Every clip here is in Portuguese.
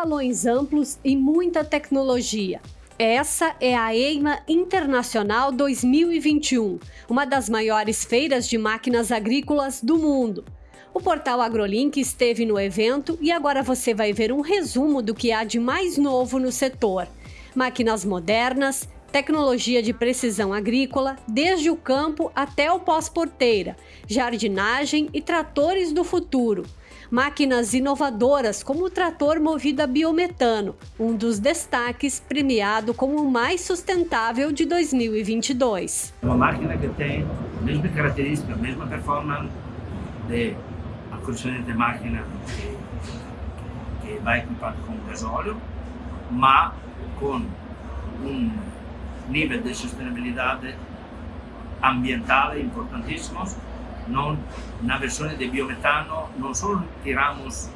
salões amplos e muita tecnologia. Essa é a EIMA Internacional 2021, uma das maiores feiras de máquinas agrícolas do mundo. O portal AgroLink esteve no evento e agora você vai ver um resumo do que há de mais novo no setor. Máquinas modernas, tecnologia de precisão agrícola, desde o campo até o pós-porteira, jardinagem e tratores do futuro máquinas inovadoras como o trator movido a biometano, um dos destaques premiado como o mais sustentável de 2022. Uma máquina que tem a mesma característica, a mesma performance de acrochamento de máquina que, que vai equipado com gasóleo, mas com um nível de sustentabilidade ambiental importantíssimo non, na versione di biometano non solo tiramos,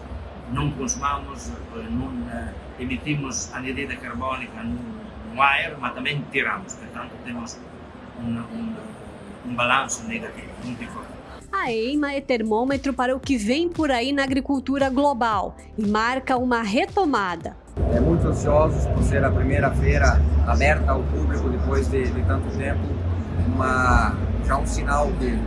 non consumamos, eh, non eh, emitimos anidride carbonica no, no ar, mas também tiramos, portanto temos um, um, um balanço negativo muito forte. A EIMA é termômetro para o que vem por aí na agricultura global e marca uma retomada. É muito ansiosos por ser a primeira feira aberta ao público depois de, de tanto tempo, uma, já um sinal que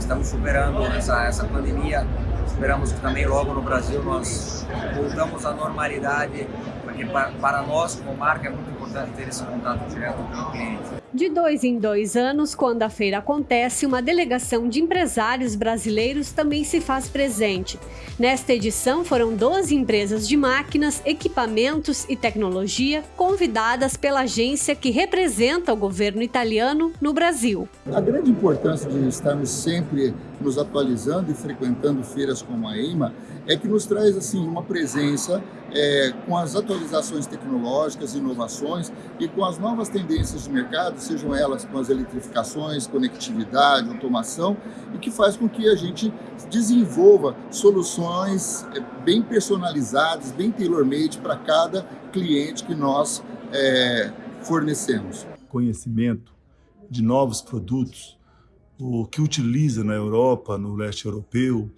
estamos superando essa, essa pandemia. Esperamos que também logo no Brasil nós voltamos à normalidade, porque para nós como marca é muito importante ter esse contato direto com o cliente. De dois em dois anos, quando a feira acontece, uma delegação de empresários brasileiros também se faz presente. Nesta edição, foram 12 empresas de máquinas, equipamentos e tecnologia convidadas pela agência que representa o governo italiano no Brasil. A grande importância de estarmos sempre nos atualizando e frequentando feiras como a EIMA é que nos traz assim uma presença é, com as atualizações tecnológicas, inovações e com as novas tendências de mercado, sejam elas com as eletrificações, conectividade, automação, e que faz com que a gente desenvolva soluções é, bem personalizadas, bem tailor-made para cada cliente que nós é, fornecemos. Conhecimento de novos produtos, o que utiliza na Europa, no leste europeu,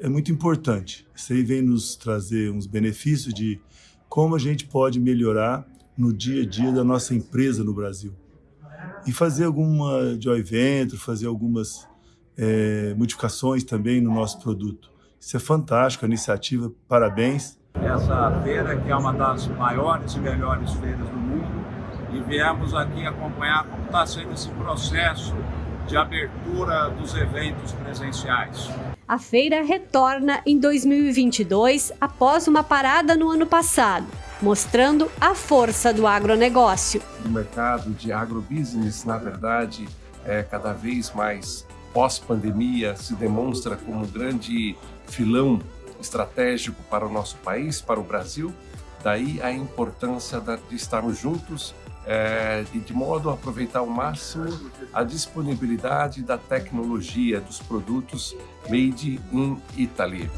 é muito importante. Isso aí vem nos trazer uns benefícios de como a gente pode melhorar no dia a dia da nossa empresa no Brasil. E fazer alguma joint venture, fazer algumas é, modificações também no nosso produto. Isso é fantástico, a iniciativa, parabéns. Essa feira que é uma das maiores e melhores feiras do mundo e viemos aqui acompanhar como está sendo esse processo de abertura dos eventos presenciais. A feira retorna em 2022 após uma parada no ano passado, mostrando a força do agronegócio. O mercado de agrobusiness, na verdade, é cada vez mais pós-pandemia se demonstra como um grande filão estratégico para o nosso país, para o Brasil. Daí a importância de estarmos juntos é, de modo a aproveitar ao máximo a disponibilidade da tecnologia dos produtos made in Italy.